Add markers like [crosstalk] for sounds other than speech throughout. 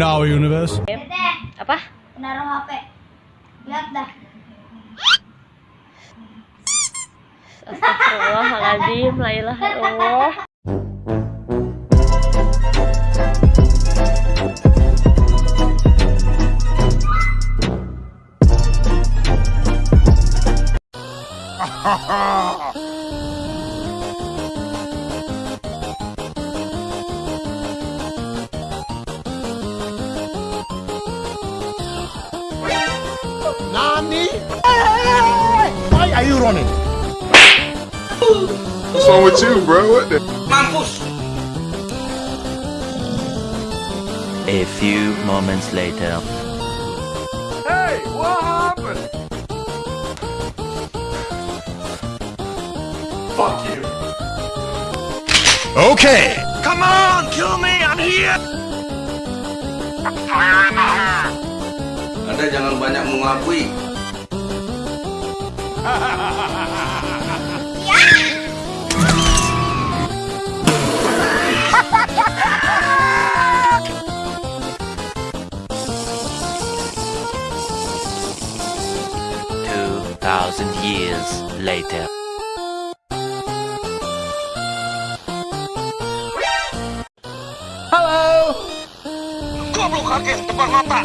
in our universe. Apa? naruh HP. Lihat dah. Astagfirullahaladzim, la ilaha illallah. [laughs] Nani? Why are you running? What's wrong with you, bro? What the? A few moments later. Hey, what happened? Fuck you. Okay. Come on, kill me. I'm here. [laughs] Anda jangan banyak mengakui. Two thousand years later. Goblok kaget depan mata.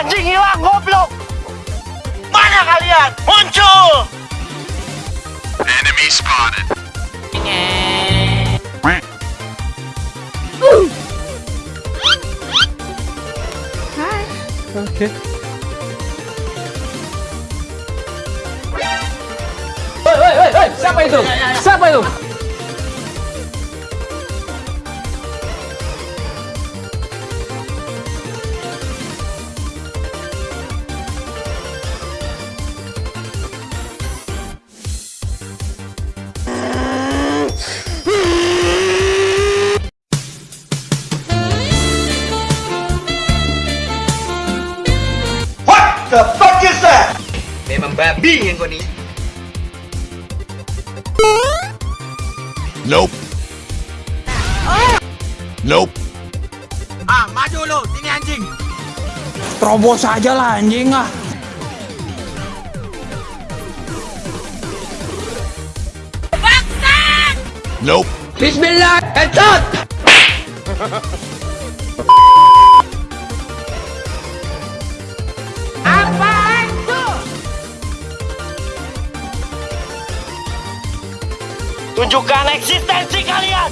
anjing hilang goblok? Mana kalian? Muncul! Enemy spotted. What Babi yang kau ni. Nope. Nope. Ah, maju lu, sini anjing. Terobos aja lah anjing ah. Nope. Bismillah, headshot. [laughs] Tunjukkan eksistensi kalian.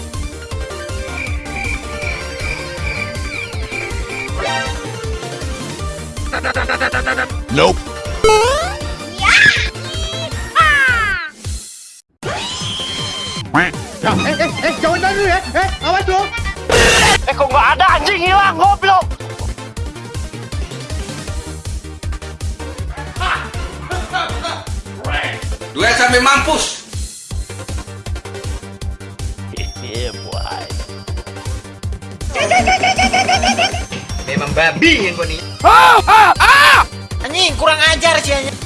Nope. Eh kok nggak ada anjing hilang goblok? Dua sampai mampus. Babi yang kau ni. Anjing kurang ajar sih anjing.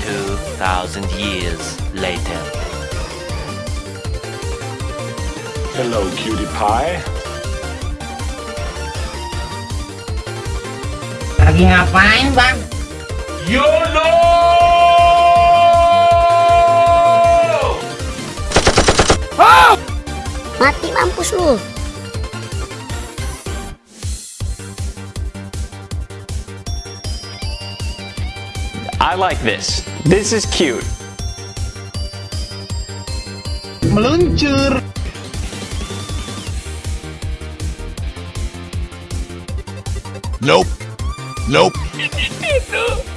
Two thousand years later. Hello, cutie pie. Lagi ngapain bang? Ah! Mati mampus lu. I like this. This is cute. Meluncur. Nope. Nope. [laughs]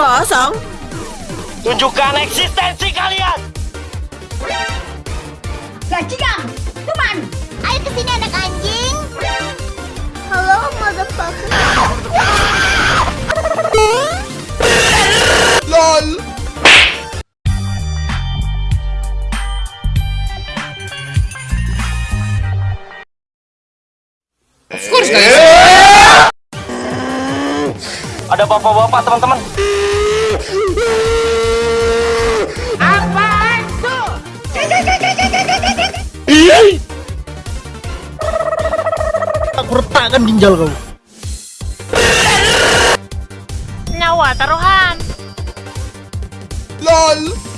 Kosong. Tunjukkan eksistensi kalian. Bajingan, teman. Ayo ke sini anak anjing. Halo, motherfucker. LOL. Ada bapak-bapak teman-teman. Aku retakkan ginjal kau. Nyawa taruhan. LOL.